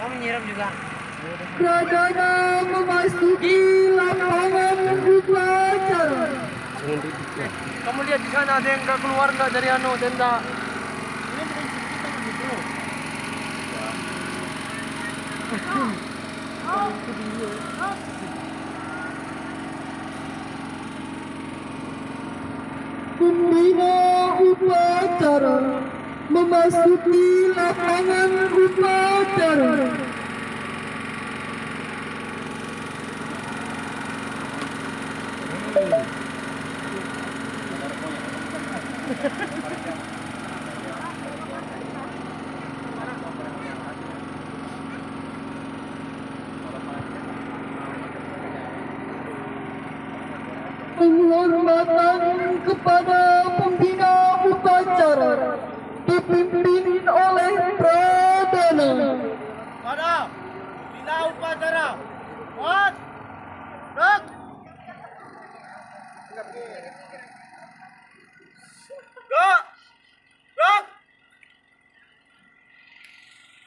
Kamu nyiram juga. Pradana memasuki lapangan upacara. Kamu lihat di sana ada yang nggak keluar nggak dari anu tenda. Pembina upacara memasuki lapangan upacara. Penghormatan kepada pembina upacara dipimpin oleh Pradana. Pada bina upacara. Kuat. Gerak. Gerak. Gerak.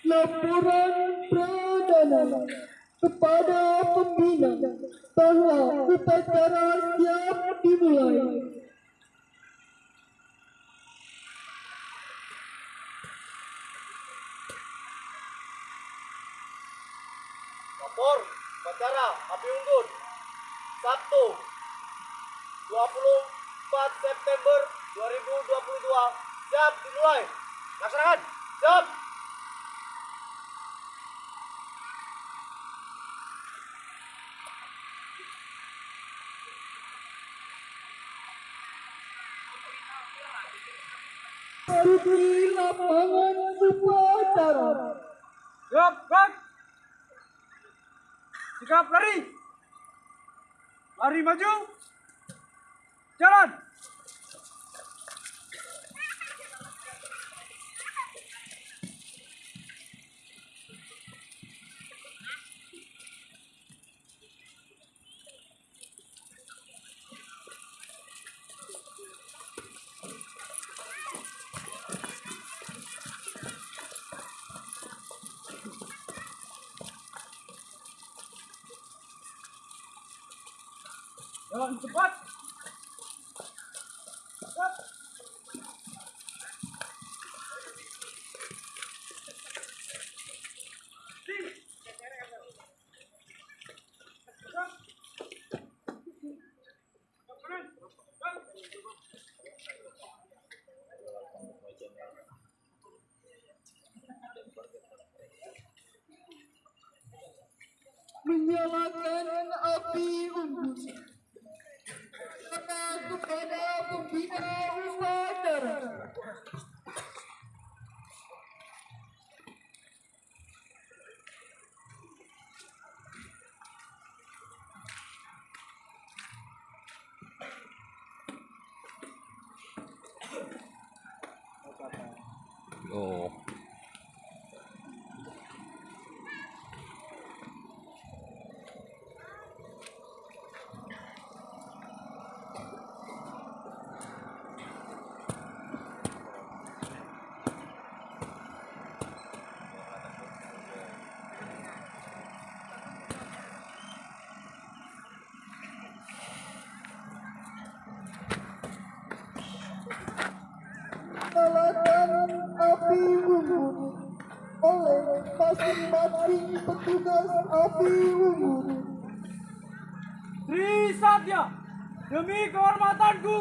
Laporan Pradana kepada pembina bahwa upacara siap dimulai. Lapor upacara api unggun. Sabtu 24 September 2022 siap dimulai. Laksanakan. Siap. Masuki lapangan upacara. Gerak, gerak. Sikap lari. Lari maju. Jalan. Jalan cepat. Cepat. Menyalakan api unggun. Kata kepada pembina upacara. Oh. Menyalakan api unggun oleh masing-masing petugas api unggun. Trisatya, demi kehormatanku,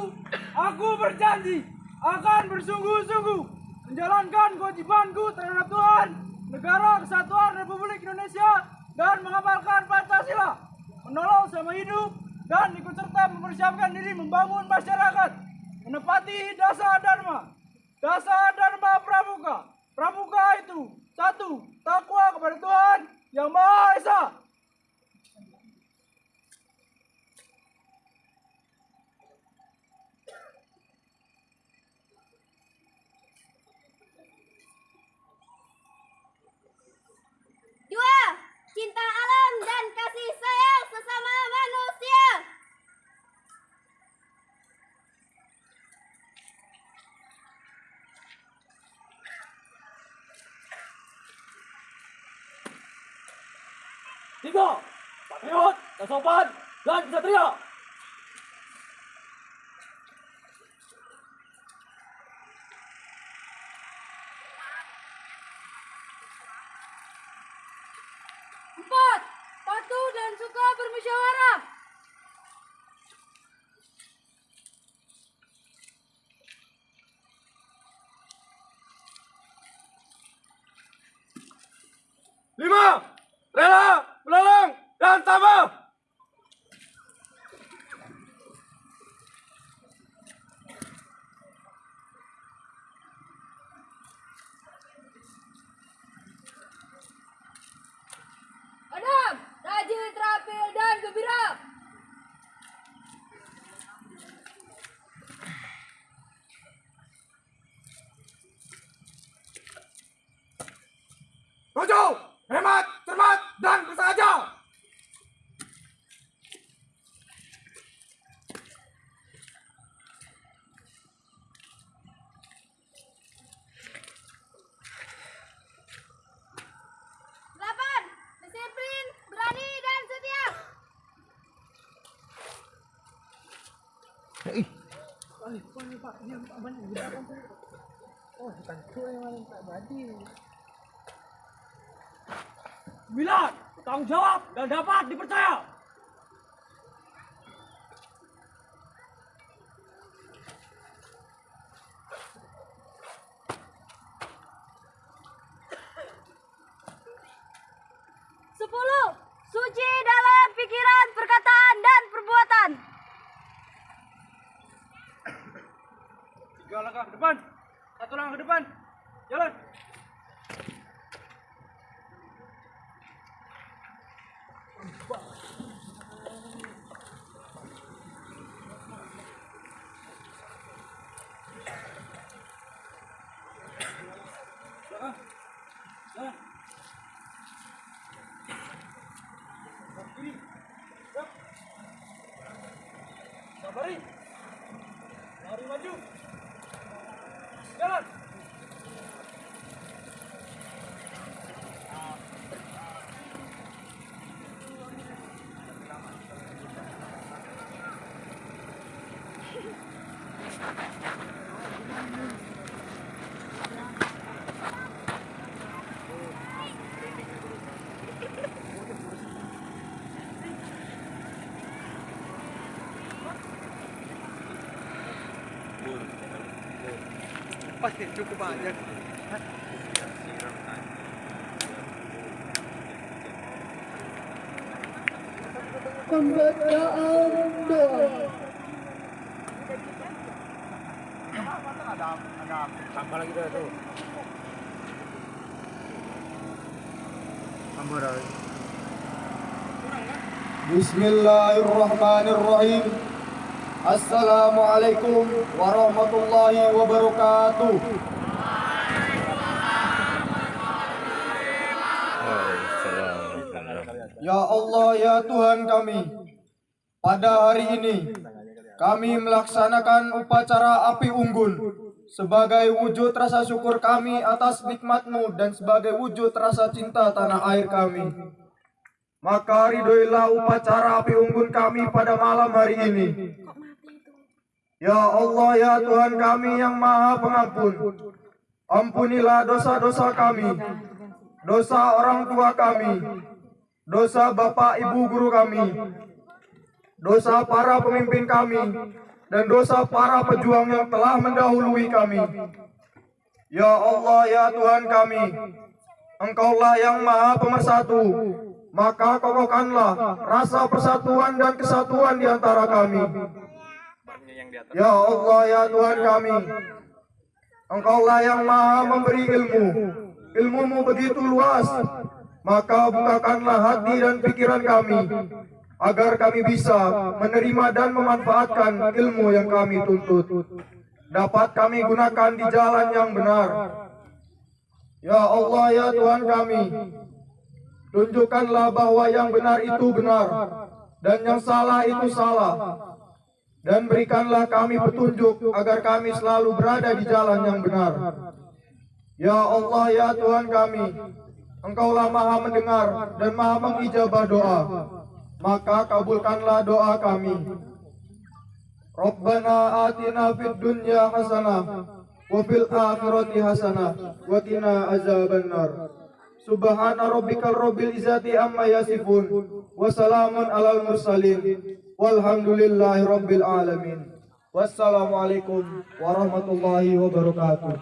aku berjanji akan bersungguh-sungguh menjalankan kewajibanku terhadap Tuhan, negara kesatuan Republik Indonesia, dan mengamalkan Pancasila, menolong sama hidup, dan ikut serta mempersiapkan diri membangun masyarakat, menepati dasar dharma, dasar dharma pramuka. Pramuka itu satu, takwa kepada Tuhan yang Maha Esa, tiga, patriot, dan sopan, dan kesatria. Empat, patuh dan suka bermusyawarah. Tabah. Enam, rajin, terampil, dan gembira. Tujuh, hemat, ni pak ni pak ni pak banyak gila kan tu. Oh, bukan tu yang tak jadi. Bila tanggungjawab dan dapat dipercaya. Langkah ke depan, satu langkah ke depan. Jalan. Jalan. Jalan. Kiri. Siap. Sabari. Lari maju. Jalan. Pasti cukup banyak. Pembacaan doa. Apa lagi dah tu? Bismillahirrahmanirrahim. Assalamualaikum warahmatullahi wabarakatuh. Ya Allah ya Tuhan kami Pada hari ini Kami melaksanakan upacara api unggun Sebagai wujud rasa syukur kami atas nikmatmu Dan sebagai wujud rasa cinta tanah air kami Maka ridhoilah upacara api unggun kami pada malam hari ini Ya Allah ya Tuhan kami yang maha pengampun. Ampunilah dosa-dosa kami. Dosa orang tua kami. Dosa bapak ibu guru kami, dosa para pemimpin kami, dan dosa para pejuang yang telah mendahului kami. Ya Allah, ya Tuhan kami, Engkaulah yang maha pemersatu, maka kokohkanlah rasa persatuan dan kesatuan di antara kami. Ya Allah, ya Tuhan kami, Engkaulah yang maha memberi ilmu, ilmumu begitu luas, maka bukakanlah hati dan pikiran kami agar kami bisa menerima dan memanfaatkan ilmu yang kami tuntut. Dapat kami gunakan di jalan yang benar. Ya Allah ya Tuhan kami, tunjukkanlah bahwa yang benar itu benar dan yang salah itu salah. Dan berikanlah kami petunjuk agar kami selalu berada di jalan yang benar. Ya Allah ya Tuhan kami, Engkaulah maha mendengar dan maha mengijabah doa. Maka kabulkanlah doa kami. Rabbana atina fid dunya hasanah wa fil akhirati hasanah wa qina azabannar. Subhana rabbikal rabbil izzati amma yasifun wa salamun alal mursalin والحمد لله رب العالمين والسلام عليكم ورحمة الله وبركاته